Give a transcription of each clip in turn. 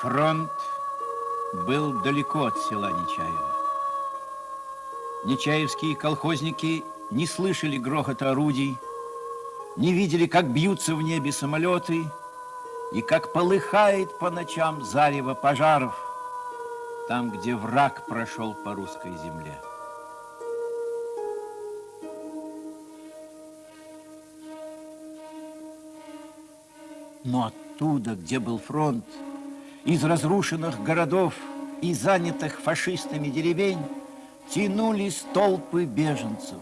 Фронт был далеко от села Нечаево. Нечаевские колхозники не слышали грохота орудий, не видели, как бьются в небе самолеты и как полыхает по ночам зарево пожаров там, где враг прошел по русской земле. Но оттуда, где был фронт, из разрушенных городов и занятых фашистами деревень тянулись толпы беженцев.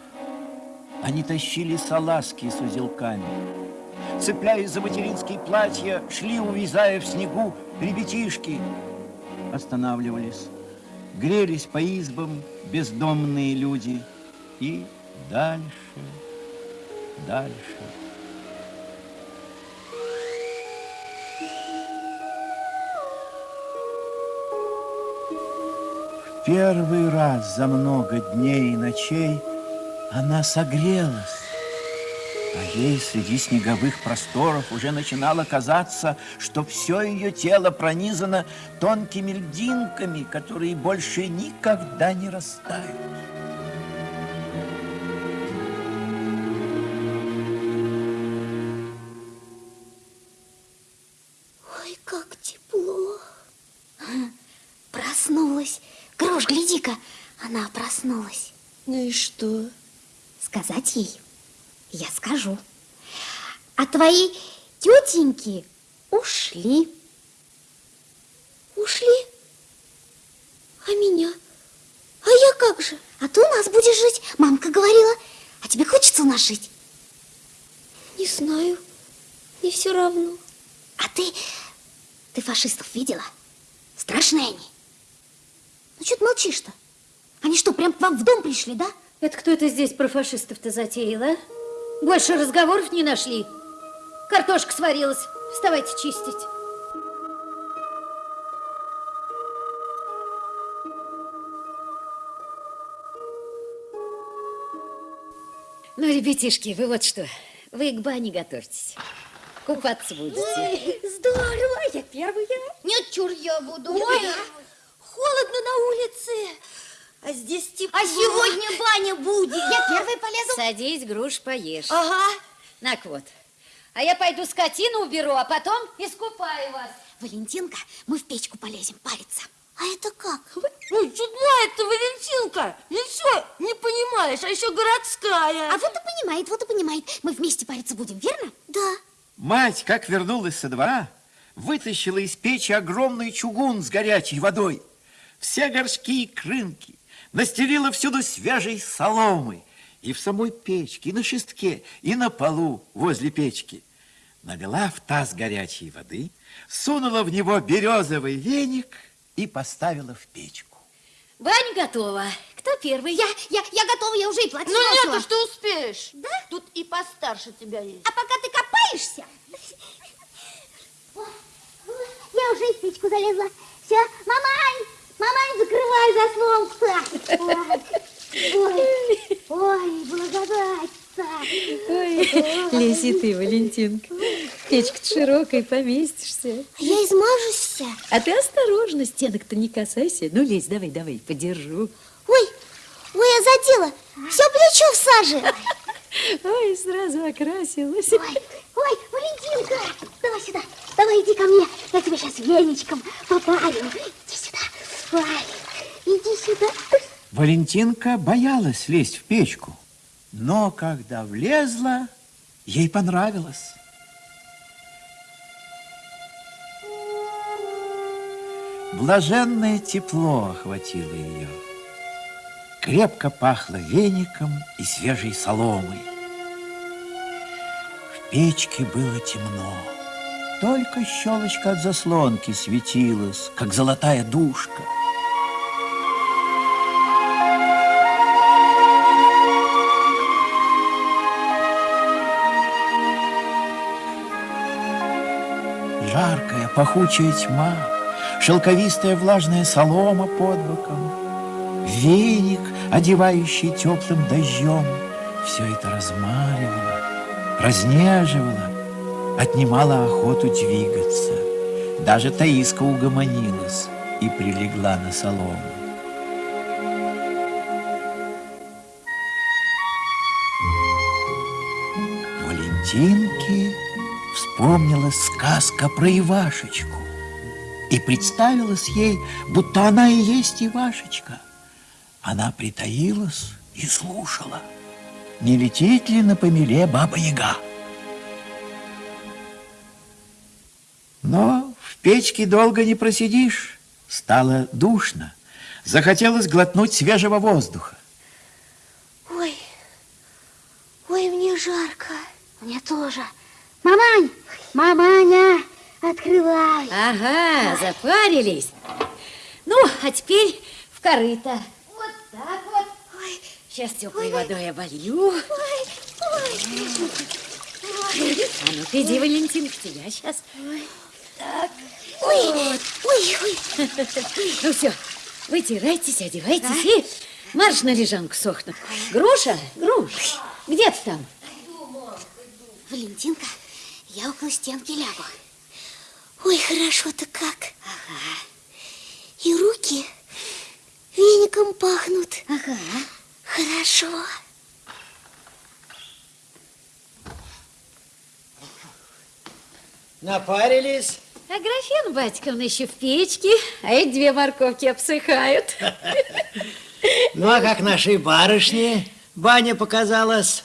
Они тащили салазки с узелками. Цепляясь за материнские платья, шли, увязая в снегу, ребятишки. Останавливались, грелись по избам бездомные люди и дальше, дальше. Первый раз за много дней и ночей она согрелась. А ей среди снеговых просторов уже начинало казаться, что все ее тело пронизано тонкими льдинками, которые больше никогда не растают. Ой, как тепло. Проснулась. Грош, гляди-ка, она проснулась. Ну и что? Сказать ей? Я скажу. А твои тетеньки ушли. Ушли? А меня? А я как же? А ты у нас будешь жить, мамка говорила. А тебе хочется у нас жить? Не знаю. Не все равно. А ты, ты фашистов видела? Страшные они. Что ты молчишь-то? Они что, прям к вам в дом пришли, да? Это кто это здесь про фашистов-то затеял, а? Больше разговоров не нашли. Картошка сварилась. Вставайте чистить. Ну, ребятишки, вы вот что, вы к бане готовьтесь. Купаться будете. Ой, здорово, я первая. Нет, чур я буду. Ой, холодно на улице. А здесь тепло. А сегодня баня будет. Я первая полезу. Садись, груш, поешь. Ага. Так вот. А я пойду скотину уберу, а потом искупаю вас. Валентинка, мы в печку полезем париться. А это как? Ой, чудная это Валентинка. Ничего не понимаешь, а еще городская. А вот и понимает, вот и понимает. Мы вместе париться будем, верно? Да. Мать, как вернулась со двора, вытащила из печи огромный чугун с горячей водой. Все горшки и крынки, настелила всюду свежей соломы. И в самой печке, и на шестке, и на полу возле печки. Налила в таз горячей воды, сунула в него березовый веник и поставила в печку. Баня готова. Кто первый? Я, я, я готова, я уже и платье Ну нет, что успеешь. Да? Тут и постарше тебя есть. А пока ты копаешься... Я уже в печку залезла. Все, мамань, мамань, закрывай заслонку-то. Ой, ой, благодать-то. Ой, лези ты, Валентинка. Печка-то широкая, поместишься. Я измажусь. А ты осторожно, стенок-то не касайся. Ну, лезь, давай, давай, подержу. Ой, ой, я задела. Все плечо в саже. Ой, сразу окрасилась. Ой, ой, Валентинка, давай сюда, давай иди ко мне. Я тебя сейчас веничком попарю. Иди сюда. Ой, иди сюда. Валентинка боялась лезть в печку, но когда влезла, ей понравилось. Блаженное тепло охватило ее. Крепко пахло веником и свежей соломой. В печке было темно. Только щелочка от заслонки светилась, как золотая душка. Жаркая, пахучая тьма, шелковистая влажная солома под боком, веник, одевающий теплым дождем, все это размаривало, разнеживало, отнимало охоту двигаться. Даже Таиска угомонилась и прилегла на солому. Валентинке вспомнилась сказка про Ивашечку. И представилась ей, будто она и есть Ивашечка. Она притаилась и слушала, не летит ли на помеле Баба-Яга. Но в печке долго не просидишь. Стало душно. Захотелось глотнуть свежего воздуха. Ой, ой, мне жарко. Мне тоже. Мамань, маманя, открывай. Ага, запарились. Ну, а теперь в корыто. Вот так вот. Ой, Сейчас теплой водой оболью. ой, ой. А ну-ка, иди, Валентин, к тебя сейчас. Ой, ой, ой. Ну все, вытирайтесь, одевайтесь и марш на лежанку сохнуть. Груша, груш, где ты там? Валентинка, я около стенки лягу. Ой, хорошо-то как. Ага. И руки веником пахнут. Ага. Хорошо. Напарились? А графен Батьковна еще в печке, а эти две морковки обсыхают. Ну, а как нашей барышне баня показалась?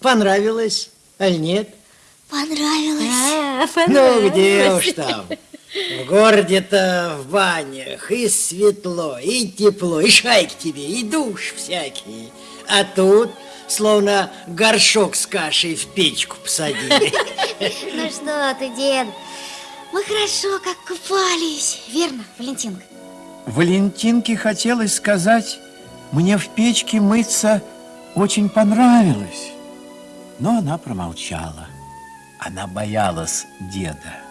Понравилась, аль нет? Понравилось. А, Ну, где уж там. В городе-то в банях и светло, и тепло, и шайки тебе, и душ всякие. А тут словно горшок с кашей в печку посадили. Ну что ты, дед? Мы хорошо как купались. Верно, Валентинка? Валентинке хотелось сказать, мне в печке мыться очень понравилось. Но она промолчала. Она боялась деда.